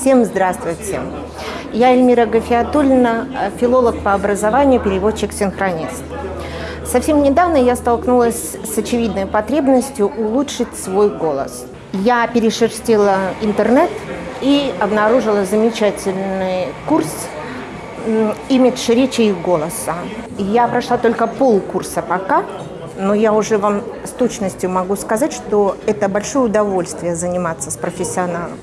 Всем здравствуйте. Я Эльмира Гафиатульна, э, филолог по образованию, переводчик-синхронист. Совсем недавно я столкнулась с очевидной потребностью улучшить свой голос. Я перешерстила интернет и обнаружила замечательный курс имидж речи и голоса. Я прошла только полкурса пока, но я уже вам с точностью могу сказать, что это большое удовольствие заниматься с профессионалом.